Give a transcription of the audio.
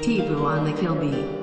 Tibu on the kill beat.